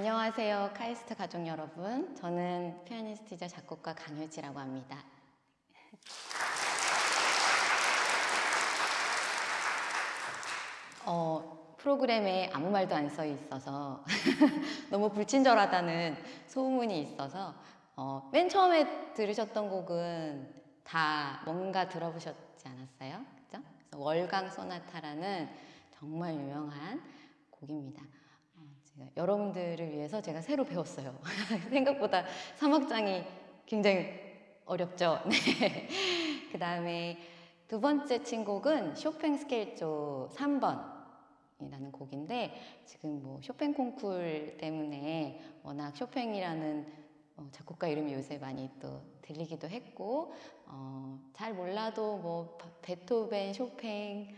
안녕하세요. 카이스트 가족 여러분. 저는 피아니스트이자 작곡가 강효지라고 합니다. 어, 프로그램에 아무 말도 안 써 있어서 너무 불친절하다는 소문이 있어서 어, 맨 처음에 들으셨던 곡은 다 뭔가 들어보셨지 않았어요? 그죠? 월강 소나타라는 정말 유명한 곡입니다. 어, 제가 여러분들을 위해서 제가 새로 배웠어요. 생각보다 사막장이 굉장히 어렵죠. 네. 그 다음에 두 번째 친곡은 쇼팽 스케일조 3번. 이라는 곡인데 지금 뭐 쇼팽 콩쿨 때문에 워낙 쇼팽이라는 어, 작곡가 이름이 요새 많이 또 들리기도 했고 어, 잘 몰라도 뭐 바- 베토벤, 쇼팽,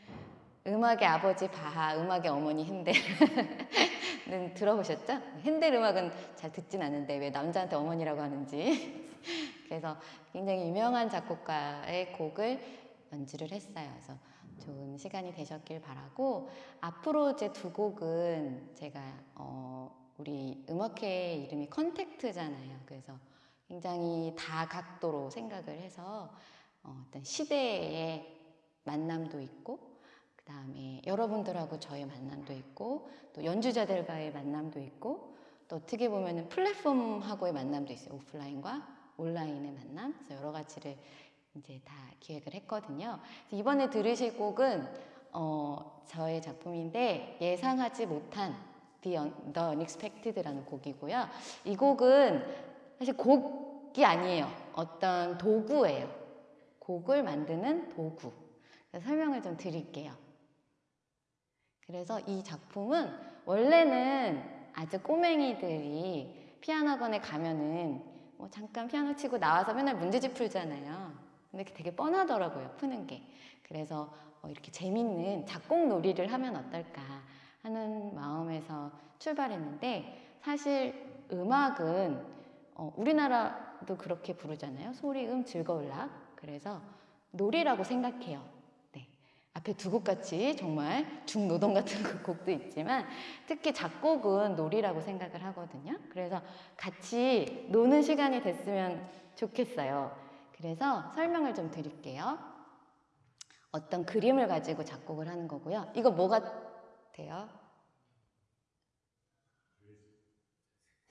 음악의 아버지 바하, 음악의 어머니 핸델 은 들어보셨죠? 핸델 음악은 잘 듣진 않는데 왜 남자한테 어머니라고 하는지 그래서 굉장히 유명한 작곡가의 곡을 연주를 했어요. 그래서 좋은 시간이 되셨길 바라고 앞으로 제 두 곡은 제가 어, 우리 음악회 이름이 컨택트잖아요. 그래서 굉장히 다각도로 생각을 해서 어, 어떤 시대의 만남도 있고 그 다음에 여러분들하고 저의 만남도 있고 또 연주자들과의 만남도 있고 또 어떻게 보면 플랫폼하고의 만남도 있어요. 오프라인과 온라인의 만남. 그래서 여러 가지를 이제 다 기획을 했거든요. 이번에 들으실 곡은 어, 저의 작품인데 예상하지 못한 The, Un- The Unexpected라는 곡이고요. 이 곡은 사실 곡이 아니에요. 어떤 도구예요. 곡을 만드는 도구. 설명을 좀 드릴게요. 그래서 이 작품은 원래는 아주 꼬맹이들이 피아노 학원에 가면은 뭐 잠깐 피아노 치고 나와서 맨날 문제집 풀잖아요. 근데 되게 뻔하더라고요, 푸는 게. 그래서 어, 이렇게 재밌는 작곡 놀이를 하면 어떨까 하는 마음에서 출발했는데 사실 음악은 어, 우리나라도 그렇게 부르잖아요. 소리 음 즐거울락. 그래서 놀이라고 생각해요. 네. 앞에 두 곡 같이 정말 중노동 같은 그 곡도 있지만 특히 작곡은 놀이라고 생각을 하거든요. 그래서 같이 노는 시간이 됐으면 좋겠어요. 그래서 설명을 좀 드릴게요. 어떤 그림을 가지고 작곡을 하는 거고요. 이거 뭐 같아요?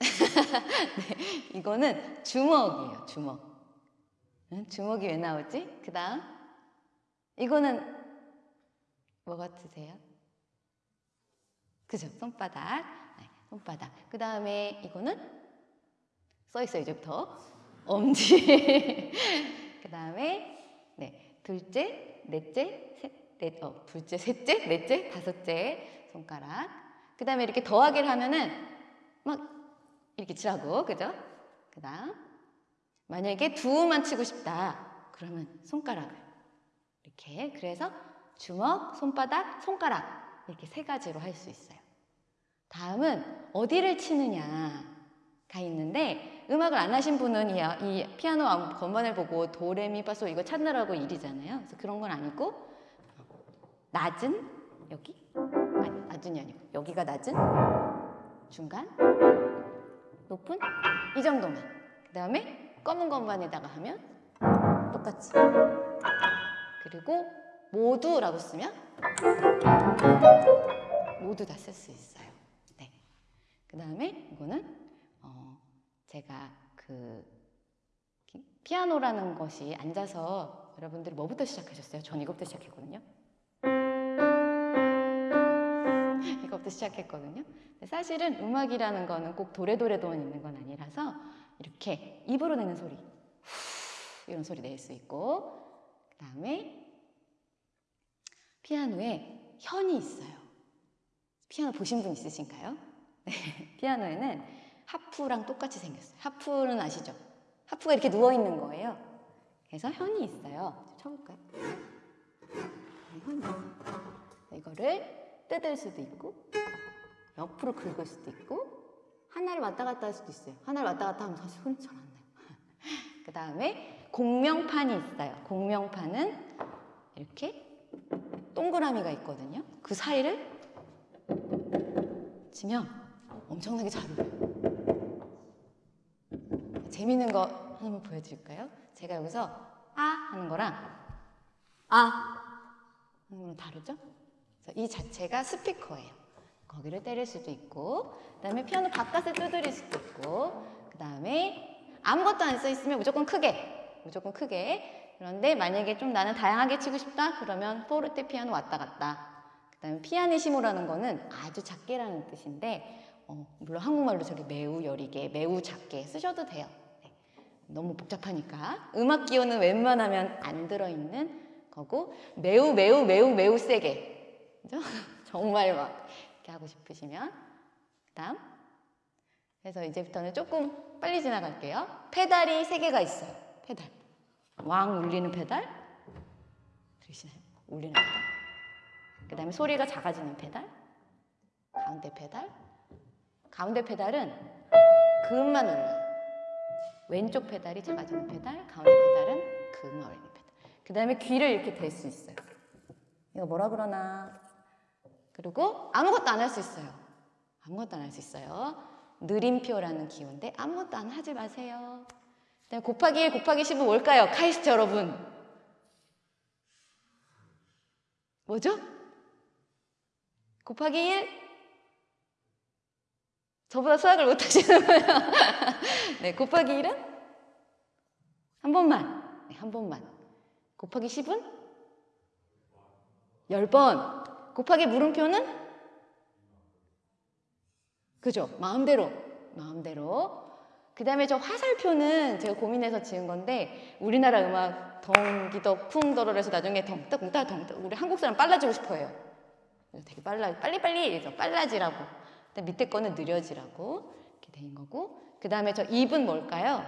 네, 이거는 주먹이에요, 주먹. 응? 주먹이 왜 나오지? 그 다음, 이거는 뭐 같으세요? 그죠? 손바닥. 네, 손바닥. 그 다음에 이거는 써 있어요, 이제부터. 엄지. 그 다음에, 네, 둘째, 넷째, 셋, 넷, 어, 둘째, 셋째, 넷째, 다섯째 손가락. 그 다음에 이렇게 더하기를 하면은 막 이렇게 치라고, 그죠? 그 다음, 만약에 두만 치고 싶다. 그러면 손가락을 이렇게. 그래서 주먹, 손바닥, 손가락. 이렇게 세 가지로 할 수 있어요. 다음은 어디를 치느냐가 있는데 음악을 안 하신 분은 이, 이 피아노 암- 건반을 보고 도레미파솔 이거 찾느라고 일이잖아요. 그래서 그런 건 아니고 낮은 여기 아니 낮은이 아니고 여기가 낮은 중간 높은 이 정도만 그 다음에 검은 건반에다가 하면 똑같이 그리고 모두라고 쓰면 모두 다 쓸 수 있어요. 네. 그 다음에 이거는 어, 제가 그 기- 피아노라는 것이 앉아서 여러분들이 뭐부터 시작하셨어요? 전 이거부터 시작했거든요. 이거부터 시작했거든요. 사실은 음악이라는 거는 꼭 도레도레도만 있는 건 아니라서 이렇게 입으로 내는 소리 후, 이런 소리 낼 수 있고 그 다음에 피아노에 현이 있어요. 피아노 보신 분 있으신가요? 네, 피아노에는 하프랑 똑같이 생겼어요. 하프는 아시죠? 하프가 이렇게 누워 있는 거예요. 그래서 현이 있어요. 쳐볼까요? 네, 현이 있어요. 이거를 뜯을 수도 있고 옆으로 긁을 수도 있고 하나를 왔다 갔다 할 수도 있어요. 하나를 왔다 갔다 하면 사실 소리 잘안 나요. 그 다음에 공명판이 있어요. 공명판은 이렇게 동그라미가 있거든요. 그 사이를 치면 엄청나게 잘 울어요. 재밌는 거 하나만 보여드릴까요? 제가 여기서 아 하는 거랑 아 하는 거랑 다르죠? 이 자체가 스피커예요. 거기를 때릴 수도 있고, 그 다음에 피아노 바깥을 두드릴 수도 있고, 그 다음에 아무것도 안 써 있으면 무조건 크게, 무조건 크게. 그런데 만약에 좀 나는 다양하게 치고 싶다? 그러면 포르테 피아노 왔다 갔다. 그 다음에 피아니시모라는 거는 아주 작게라는 뜻인데, 어, 물론 한국말로 저렇게 매우 여리게, 매우 작게 쓰셔도 돼요. 네. 너무 복잡하니까. 음악 기호는 웬만하면 안 들어있는 거고, 매우, 매우, 매우, 매우 세게. 그죠? 정말 막 이렇게 하고 싶으시면. 그 다음. 그래서 이제부터는 조금 빨리 지나갈게요. 페달이 세 개가 있어요. 페달. 왕 울리는 페달. 들으시나요? 울리는 페달. 그 다음에 소리가 작아지는 페달. 가운데 페달. 가운데 페달은 그 음만 울려요. 왼쪽 페달이 작아지는 페달, 가운데 페달은 그 음만 울리는 페달. 그 다음에 귀를 이렇게 댈 수 있어요. 이거 뭐라 그러나. 그리고 아무것도 안 할 수 있어요. 아무것도 안 할 수 있어요. 느림표라는 기호인데 아무것도 안 하지 마세요. 그다음에 곱하기 1, 곱하기 10은 뭘까요? 카이스트 여러분. 뭐죠? 곱하기 1? 저보다 수학을 못하시는 거예요. 네, 곱하기 1은? 한 번만. 네, 한 번만. 곱하기 10은? 10번. 곱하기 물음표는? 그죠? 마음대로. 마음대로. 그 다음에 저 화살표는 제가 고민해서 지은 건데 우리나라 음악 덩기덕 풍더러에서 나중에 덩따 덩따 우리 한국 사람 빨라지고 싶어 해요. 되게 빨라 빨리빨리 이래서 빨라지라고. 근데 밑에 거는 느려지라고 이렇게 된 거고 그 다음에 저 입은 뭘까요?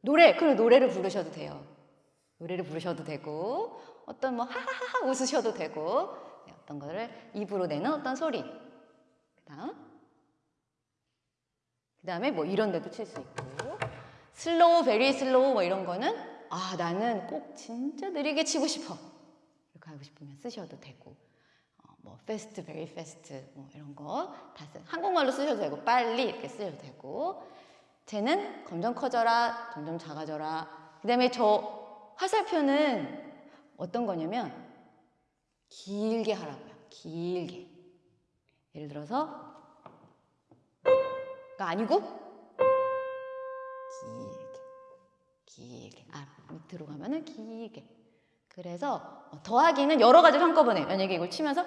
노래 그럼 노래를 부르셔도 돼요. 노래를 부르셔도 되고 어떤 뭐 하하하 웃으셔도 되고 네, 어떤 거를 입으로 내는 어떤 소리. 그 다음 그 다음에 뭐 이런 데도 칠 수 있고. slow very slow 뭐 이런 거는 아 나는 꼭 진짜 느리게 치고 싶어. 이렇게 하고 싶으면 쓰셔도 되고. 어, 뭐 fast very fast 뭐 이런 거 다 쓰 한국말로 쓰셔도 되고 빨리 이렇게 쓰셔도 되고. 쟤는 점점 커져라 점점 작아져라. 그 다음에 저 화살표는 어떤 거냐면 길게 하라고요. 길게. 예를 들어서 가 아니고 길게. 길게. 아, 밑으로 가면은 길게. 그래서 더하기는 여러 가지를 한꺼번에 만약에 이걸 치면서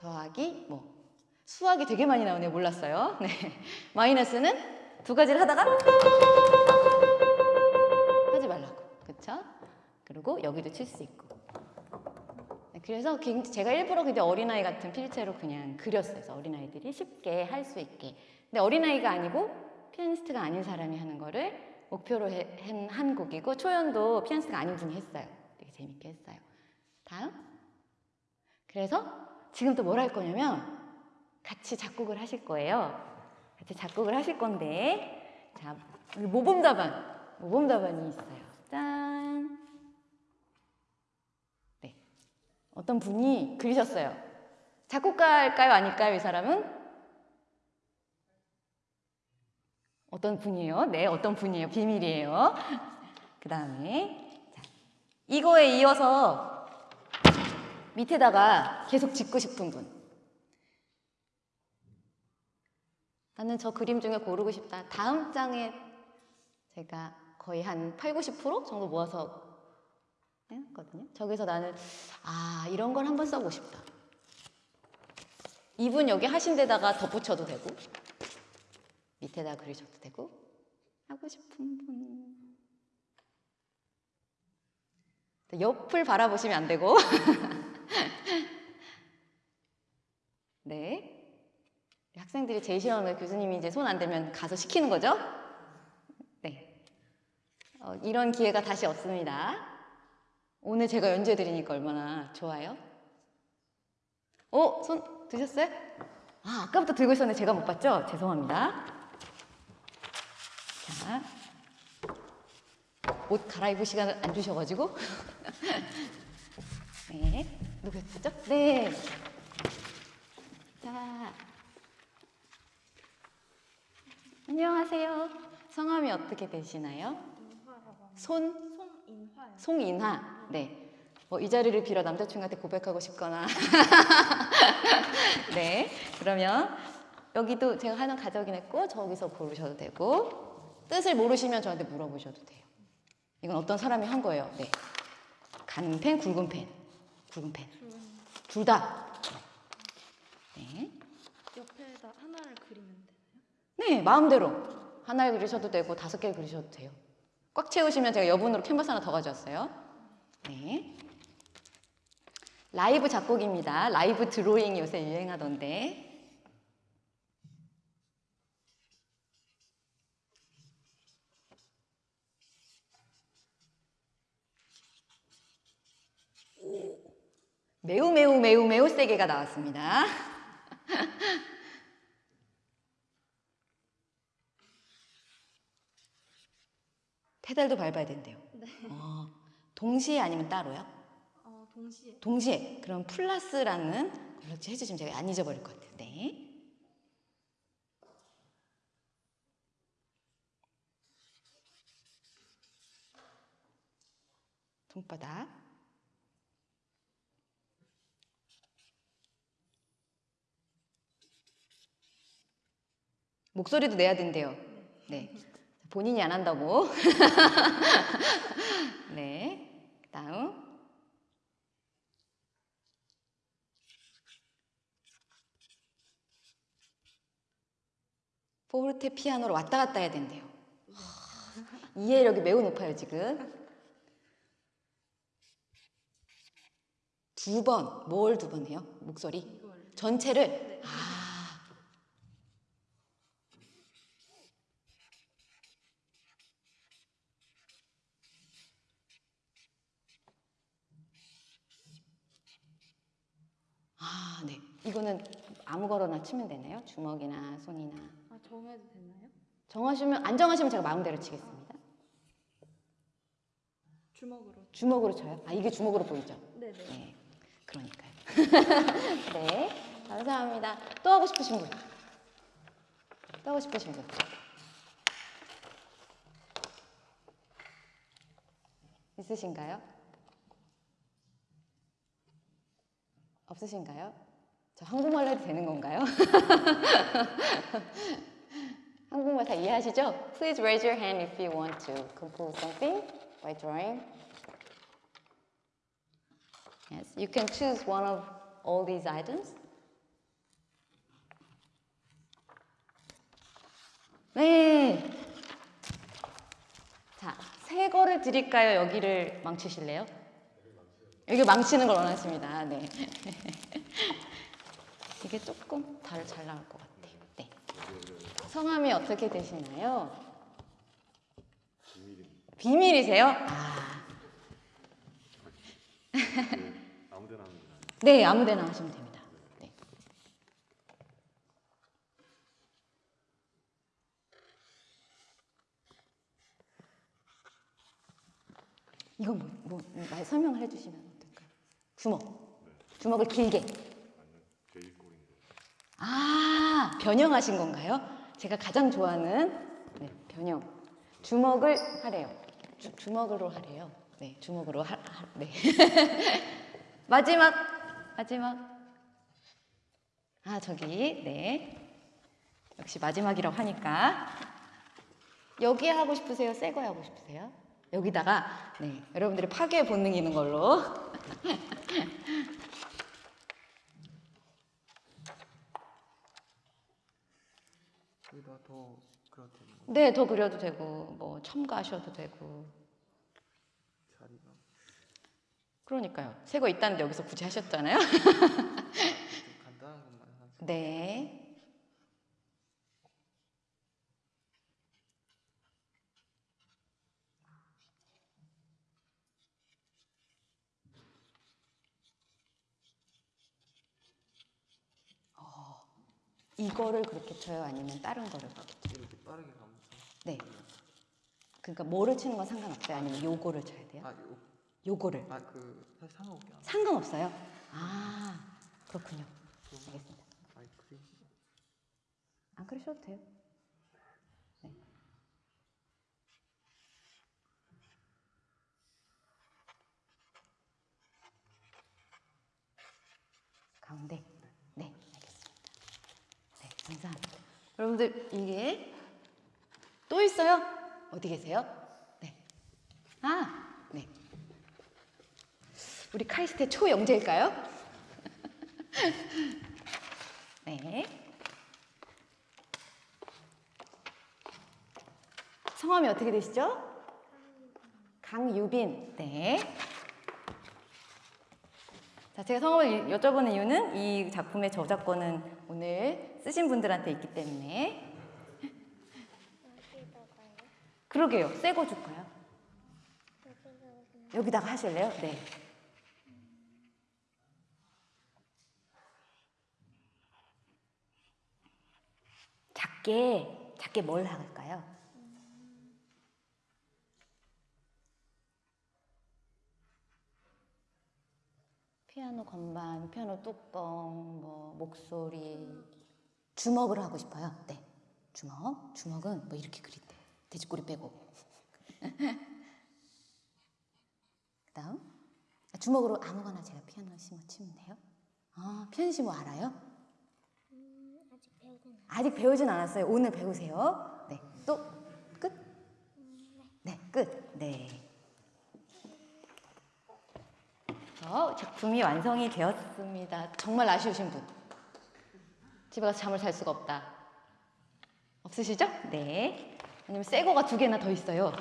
더하기 뭐 수학이 되게 많이 나오네요. 몰랐어요. 네. 마이너스는 두 가지를 하다가 하지 말라고. 그쵸? 그리고 여기도 칠 수 있고. 네, 그래서 제가 일부러 근데 어린아이 같은 필체로 그냥 그렸어요. 그래서 어린아이들이 쉽게 할 수 있게. 근데 어린아이가 아니고 피아니스트가 아닌 사람이 하는 거를 목표로 해- 한, 한 곡이고 초연도 피아니스트가 아닌 분이 했어요. 되게 재밌게 했어요. 다음. 그래서 지금 또 뭘 할 거냐면 같이 작곡을 하실 거예요. 같이 작곡을 하실 건데 자 모범 답안 모범 답안이 있어요. 어떤 분이 그리셨어요. 작곡가일까요? 아닐까요? 이 사람은? 어떤 분이에요? 네, 어떤 분이에요? 비밀이에요. 그 다음에 자, 이거에 이어서 밑에다가 계속 짓고 싶은 분. 나는 저 그림 중에 고르고 싶다. 다음 장에 제가 거의 한 8, 90% 정도 모아서 했거든요. 저기서 나는 아 이런 걸 한번 써보고 싶다. 이분 여기 하신 데다가 덧붙여도 되고 밑에다 그리셔도 되고 하고 싶은 분 옆을 바라보시면 안 되고 네 학생들이 제일 싫어하는 거 교수님이 이제 손 안 대면 가서 시키는 거죠. 네 어, 이런 기회가 다시 없습니다. 오늘 제가 연주해 드리니까 얼마나 좋아요? 어? 손 드셨어요? 아, 아까부터 들고 있었는데 제가 못 봤죠? 죄송합니다. 자, 옷 갈아입을 시간을 안 주셔가지고 네. 누구였죠? 네. 자. 안녕하세요. 성함이 어떻게 되시나요? 손, 송인화요. 송인화. 네. 뭐 이 자리를 빌어 남자친구한테 고백하고 싶거나. 네. 그러면 여기도 제가 하나 가져긴 했고 저기서 고르셔도 되고 뜻을 모르시면 저한테 물어보셔도 돼요. 이건 어떤 사람이 한 거예요. 네. 가는 펜, 굵은 펜. 굵은 펜. 음, 둘 다. 네. 옆에다 하나를 그리면 되나요? 네, 마음대로. 하나를 그리셔도 되고 다섯 개를 그리셔도 돼요. 꽉 채우시면 제가 여분으로 캔버스 하나 더 가져왔어요. 네. 라이브 작곡입니다. 라이브 드로잉이 요새 유행하던데. 매우 매우 매우 매우 세게가 나왔습니다. 페달도 밟아야 된대요. 네. 어, 동시에 아니면 따로요? 어, 동시에. 동시에. 그럼 플러스라는 걸로 해주시면 제가 안 잊어버릴 것 같아요. 네. 손바닥. 목소리도 내야 된대요. 네. 본인이 안 한다고. 네. 다음. 포르테 피아노로 왔다 갔다 해야 된대요. 하, 이해력이 매우 높아요, 지금. 두 번, 뭘 두 번 해요? 목소리? 전체를? 네. 아. 아, 네. 이거는 아무거나 치면 되나요? 주먹이나 손이나. 아, 정해도 되나요? 정하시면 안 정하시면 제가 마음대로 치겠습니다. 주먹으로. 주먹으로 쳐요? 아 이게 주먹으로 보이죠? 네, 네. 네, 그러니까요. 네, 감사합니다. 또 하고 싶으신 분? 또 하고 싶으신 분? 있으신가요? 없으신가요? 저 한국말로 해도 되는 건가요? 한국말 다 이해하시죠? Please raise your hand if you want to compose something by drawing. Yes, you can choose one of all these items. 네. 자, 새 거를 드릴까요? 여기를 망치실래요? 여기 망치는 걸 원하십니다. 네. 이게 조금 잘, 잘 나올 것 같아요. 네. 성함이 어떻게 되시나요? 비밀이세요? 아. 네, 아무 데나 하시면 됩니다. 네. 이거 뭐, 뭐, 말 설명을 해주시면 어떨까요? 주먹. 주먹을 길게. 아, 변형하신 건가요? 제가 가장 좋아하는 네, 변형. 주먹을 하래요. 주, 주먹으로 하래요. 네, 주먹으로 하, 하 네. 마지막, 마지막. 아, 저기, 네. 역시 마지막이라고 하니까. 여기 하고 싶으세요? 새 거에 하고 싶으세요? 여기다가, 네. 여러분들이 파괴 본능이 있는 걸로. 여기다 더 그려도 되는 거 네, 더 그려도 되고, 뭐, 첨가하셔도 되고. 그러니까요. 새 거 있다는데 여기서 굳이 하셨잖아요. 좀 간단한 것만. 네. 어, 이거를 그렇게 쳐요? 아니면 다른 거를 그렇게 빠르게 가면서 네. 그러니까 뭐를 치는 건 상관없어요? 아니면 요거를 쳐야 돼요? 아 요, 요거를 아 그 사실 상관없긴 한데 상관없어요. 아 그렇군요. 알겠습니다. 아이 그림 안 그러셔도 돼요. 네. 가운데. 네, 알겠습니다. 네, 감사합니다. 여러분들 이게 또 있어요? 어디 계세요? 네. 아, 네. 우리 카이스트 초영재일까요? 네. 성함이 어떻게 되시죠? 강유빈. 네. 자, 제가 성함을 여쭤보는 이유는 이 작품의 저작권은 오늘 쓰신 분들한테 있기 때문에. 그러게요. 새 거 줄까요? 여기다가 하실래요? 네. 작게, 작게 뭘 할까요? 피아노 건반, 피아노 뚜껑, 뭐 목소리, 주먹을 하고 싶어요. 네, 주먹. 주먹은 뭐 이렇게 그린대. 돼지꼬리 빼고. 그 다음 아, 주먹으로 아무거나 제가 피아노 심어 치면 돼요. 아, 피아노 알아요? 아직 배우진 않아요. 아직 배우진 않았어요. 오늘 배우세요. 네, 또 끝. 네, 끝. 네. 어, 작품이 완성이 되었습니다. 정말 아쉬우신 분. 집에 가서 잠을 잘 수가 없다. 없으시죠? 네. 아니면 새 거가 두 개나 더 있어요.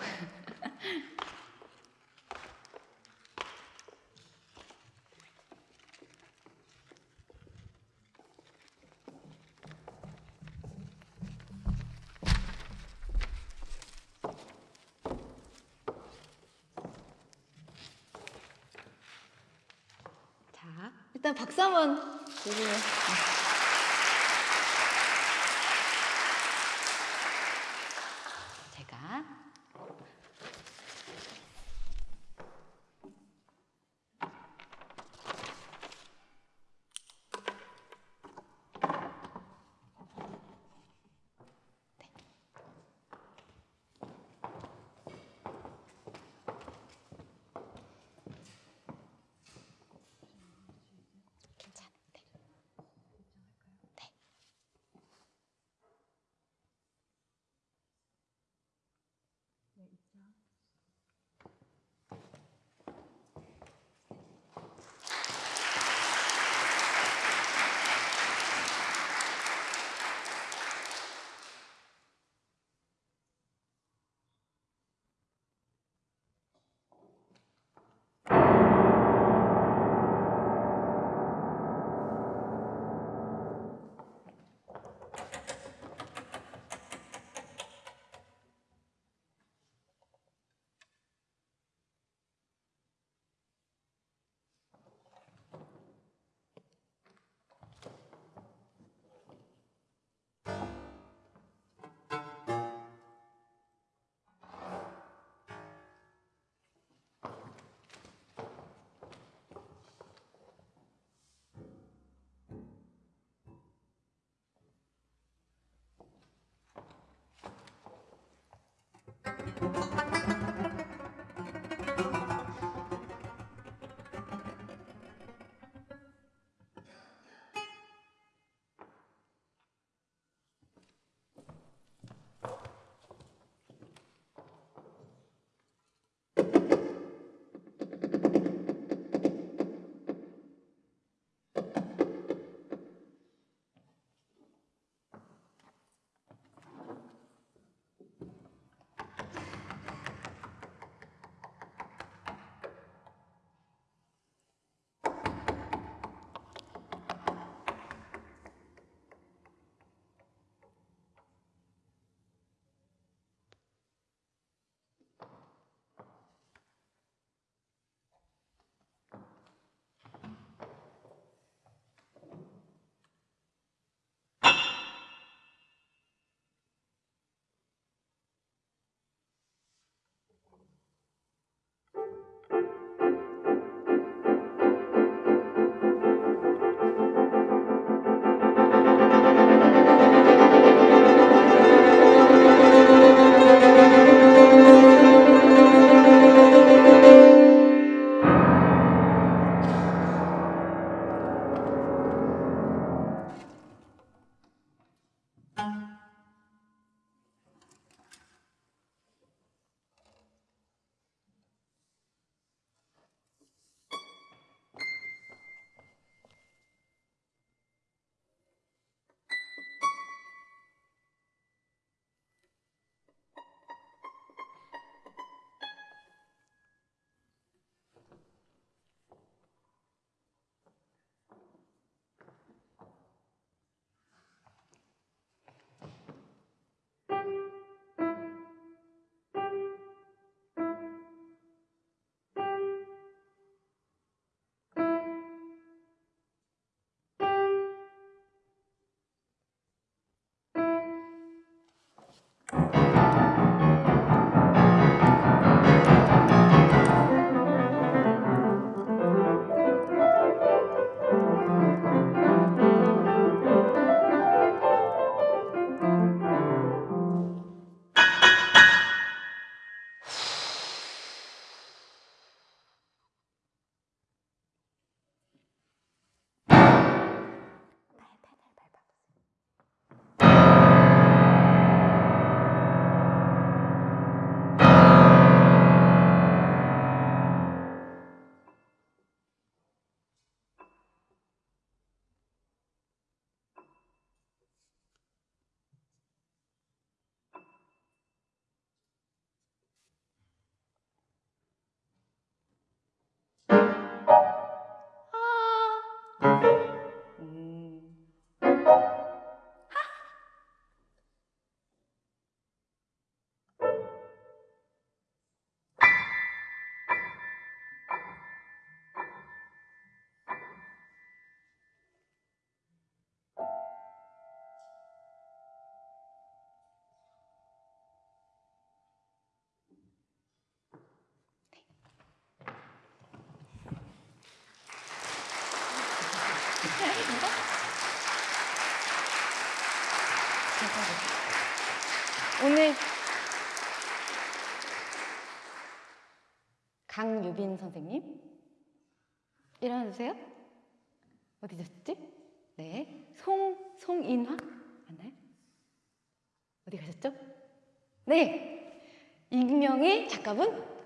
음. 오늘 강유빈 선생님 일어나주세요. 어디 계셨지? 네, 송 송인화 맞나요? 어디 가셨죠? 네, 익명의 작가분.